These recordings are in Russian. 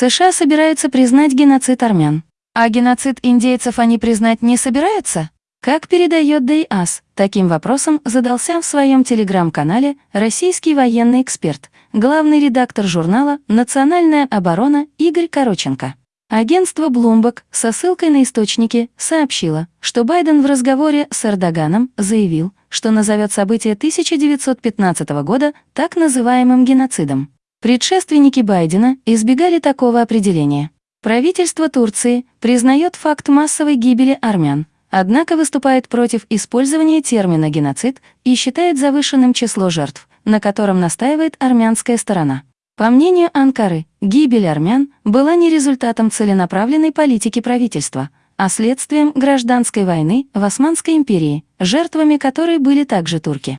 США собираются признать геноцид армян. А геноцид индейцев они признать не собираются? Как передает ДИАС, таким вопросом задался в своем телеграм-канале российский военный эксперт, главный редактор журнала «Национальная оборона» Игорь Короченко. Агентство Bloomberg со ссылкой на источники сообщило, что Байден в разговоре с Эрдоганом заявил, что назовет событие 1915 года так называемым геноцидом. Предшественники Байдена избегали такого определения. Правительство Турции признает факт массовой гибели армян, однако выступает против использования термина «геноцид» и считает завышенным число жертв, на котором настаивает армянская сторона. По мнению Анкары, гибель армян была не результатом целенаправленной политики правительства, а следствием гражданской войны в Османской империи, жертвами которой были также турки.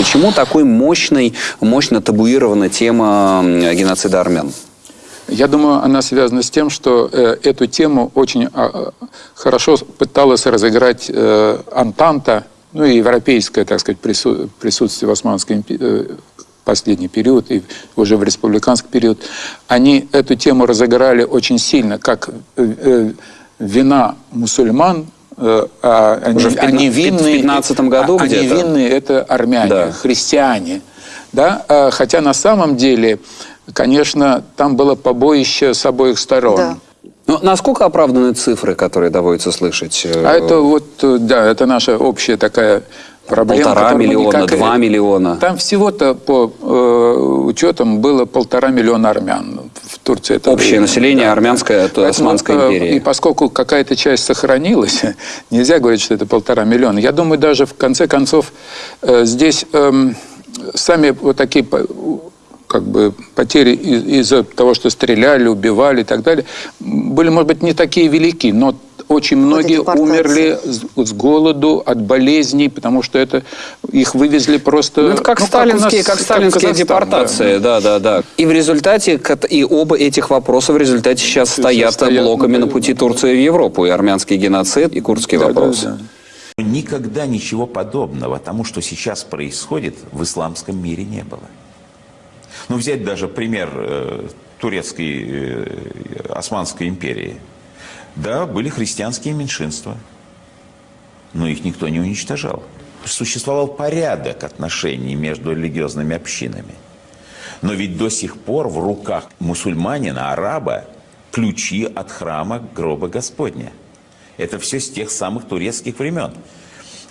Почему такой мощной, мощно табуирована тема геноцида армян? Я думаю, она связана с тем, что э, эту тему очень э, хорошо пыталась разыграть э, Антанта, ну и европейское, так сказать, прису присутствие в Османской империи, э, последний период и уже в республиканский период. Они эту тему разыграли очень сильно, как э, э, вина мусульман э, а они, Уже в 15, они винные, 15 году а, где-то? Они винные, это армяне, Да. христиане. Да? А, Хотя на самом деле, конечно, там было побоище с обоих сторон. Да. Ну, насколько оправданы цифры, которые доводится слышать? э, А это вот, э, да, это наша общая такая проблема. Полтора миллиона, никак- два миллиона. Там всего-то по э, учетам было полтора миллиона армян в Турции. Это Общее время. население армянское от Поэтому, Османской э, империи. И поскольку какая-то часть сохранилась, нельзя говорить, что это полтора миллиона. Я думаю, даже в конце концов э, здесь эм, сами вот такие как бы потери из- из-за того, что стреляли, убивали и так далее, были, может быть, не такие велики, но очень многие депортации. умерли с, с голоду, от болезней, потому что это их вывезли просто... Ну, это как ну, сталинские, нас, как сталинские депортации, да. да, да, И в результате, и оба этих вопроса в результате сейчас стоят стоят, блоками ну, на пути Турции в Европу. И армянский геноцид, и курдский Да, да, вопрос. да. Никогда ничего подобного тому, что сейчас происходит, в исламском мире не было. Ну, взять даже пример э, турецкой, э, Османской империи. Да, были христианские меньшинства, но их никто не уничтожал. Существовал порядок отношений между религиозными общинами. Но ведь до сих пор в руках мусульманина, араба, ключи от храма гроба Господня. Это все с тех самых турецких времен,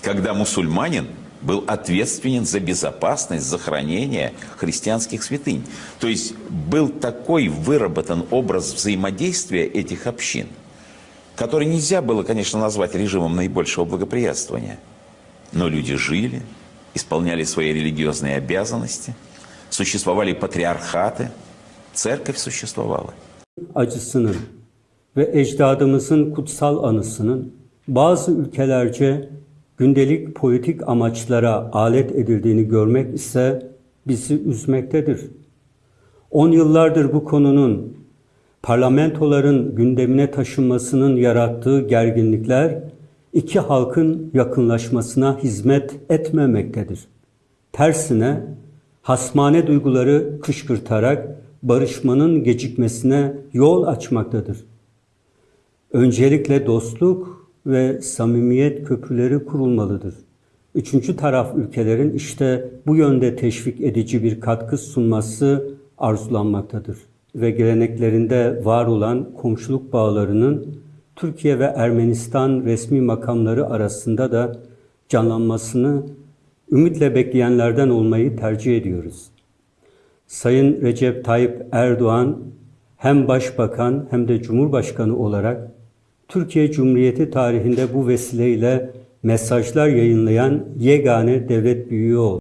когда мусульманин был ответственен за безопасность, за хранение христианских святынь. То есть был такой выработан образ взаимодействия этих общин, который нельзя было, конечно, назвать режимом наибольшего благоприятствования. Но люди жили, исполняли свои религиозные обязанности, существовали патриархаты, церковь существовала. acısının ve ecdadımızın kutsal anısının bazı ülkelerce gündelik politik amaçlara alet edildiğini görmek ise bizi üzmektedir. 10 yıllardır bu konunun parlamentoların gündemine taşınmasının yarattığı gerginlikler iki halkın yakınlaşmasına hizmet etmemektedir. Tersine hasmane duyguları kışkırtarak barışmanın gecikmesine yol açmaktadır. Öncelikle dostluk ve samimiyet köprüleri kurulmalıdır. Üçüncü taraf ülkelerin işte bu yönde teşvik edici bir katkı sunması arzulanmaktadır. Ve geleneklerinde var olan komşuluk bağlarının Türkiye ve Ermenistan resmi makamları arasında da canlanmasını ümitle bekleyenlerden olmayı tercih ediyoruz. Sayın Recep Tayyip Erdoğan hem başbakan hem de cumhurbaşkanı olarak Türkiye Cumhuriyeti tarihinde bu vesileyle mesajlar yayınlayan yegane devlet büyüğü oldu.